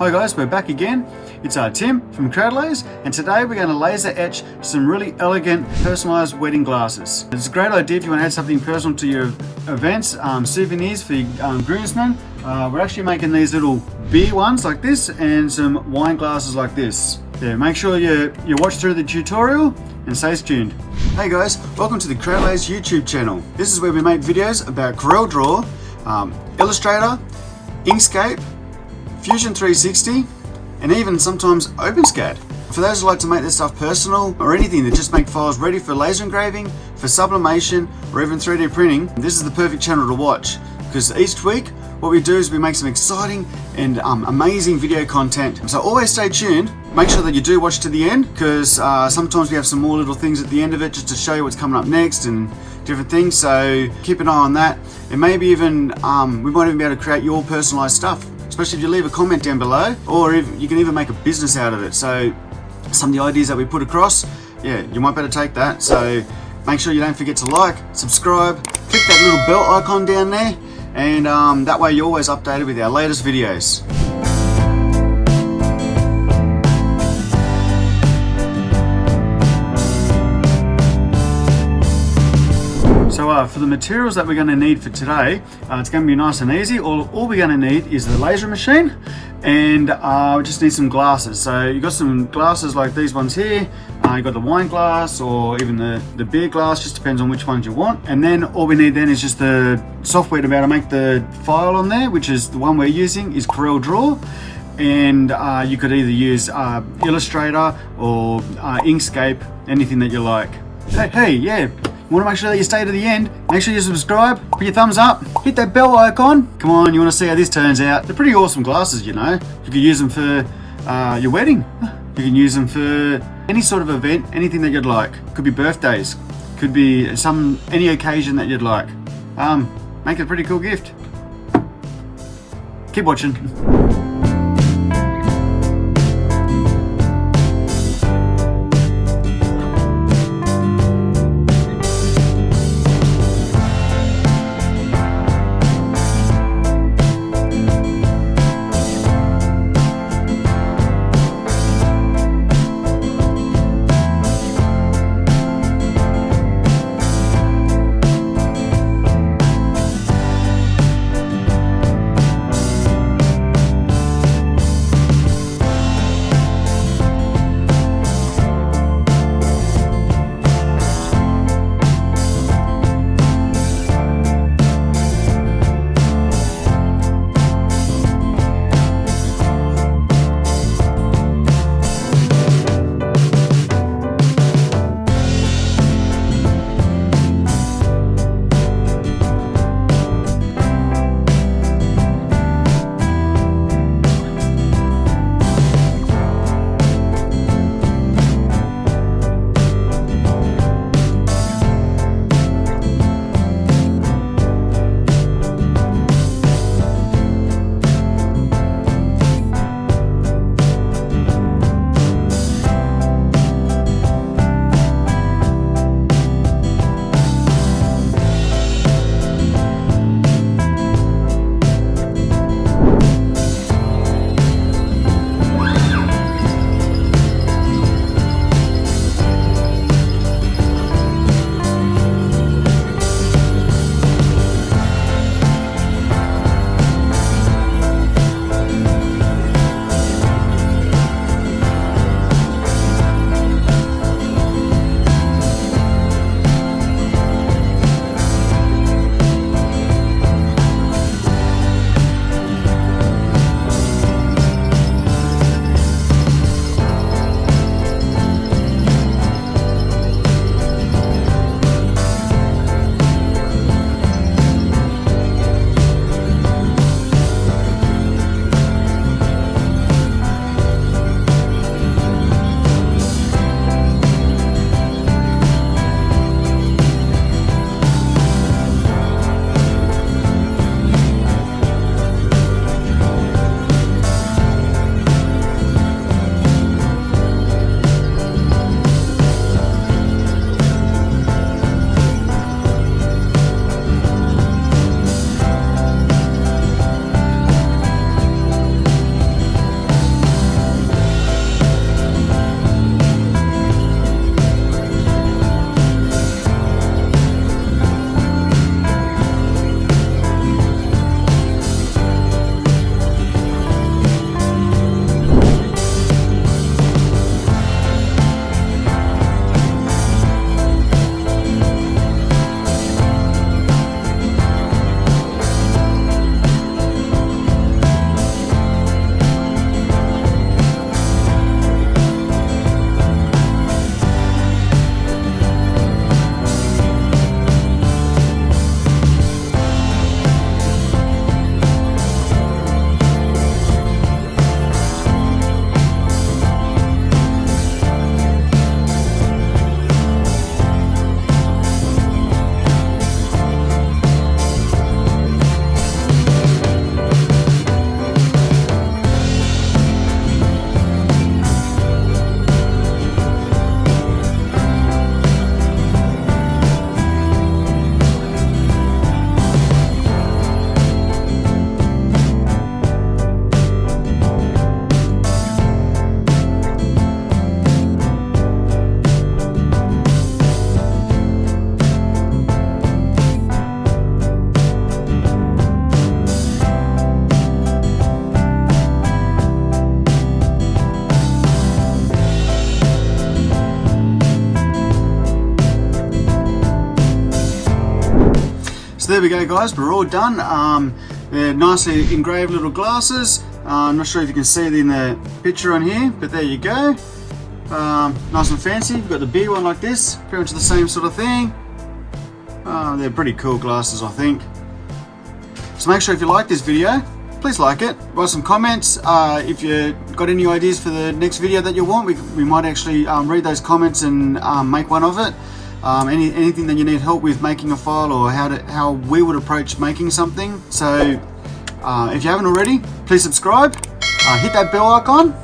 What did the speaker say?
Hi guys, we're back again. It's our Tim from Crowdlaze and today we're going to laser etch some really elegant personalized wedding glasses. It's a great idea if you want to add something personal to your events, um, souvenirs for your um, groomsmen. Uh, we're actually making these little beer ones like this and some wine glasses like this. Yeah, make sure you, you watch through the tutorial and stay tuned. Hey guys, welcome to the Crowdlaze YouTube channel. This is where we make videos about CorelDRAW, um, Illustrator, Inkscape, Fusion 360, and even sometimes OpenSCAD. For those who like to make their stuff personal or anything that just make files ready for laser engraving, for sublimation, or even 3D printing, this is the perfect channel to watch because each week what we do is we make some exciting and um, amazing video content. So always stay tuned. Make sure that you do watch to the end because uh, sometimes we have some more little things at the end of it just to show you what's coming up next and different things. So keep an eye on that. And maybe even, um, we might even be able to create your personalized stuff especially if you leave a comment down below, or if you can even make a business out of it. So some of the ideas that we put across, yeah, you might better take that. So make sure you don't forget to like, subscribe, click that little bell icon down there, and um, that way you're always updated with our latest videos. Uh, for the materials that we're going to need for today, uh, it's going to be nice and easy. All, all we're going to need is the laser machine and uh, we just need some glasses. So you've got some glasses like these ones here. Uh, you've got the wine glass or even the, the beer glass, just depends on which ones you want. And then all we need then is just the software to be able to make the file on there, which is the one we're using is Corel Draw and uh, you could either use uh, Illustrator or uh, Inkscape, anything that you like. Hey, hey, yeah, want to make sure that you stay to the end. Make sure you subscribe, put your thumbs up, hit that bell icon. Come on, you want to see how this turns out. They're pretty awesome glasses, you know. You could use them for uh, your wedding. You can use them for any sort of event, anything that you'd like. Could be birthdays, could be some any occasion that you'd like. Um, make it a pretty cool gift. Keep watching. There we go guys, we're all done. Um, they're nicely engraved little glasses. Uh, I'm not sure if you can see it in the picture on here, but there you go. Um, nice and fancy. You've got the big one like this, pretty much the same sort of thing. Uh, they're pretty cool glasses, I think. So make sure if you like this video, please like it. Write some comments. Uh, if you got any ideas for the next video that you want, we, we might actually um, read those comments and um, make one of it. Um, any, anything that you need help with making a file or how, to, how we would approach making something. So uh, if you haven't already, please subscribe, uh, hit that bell icon,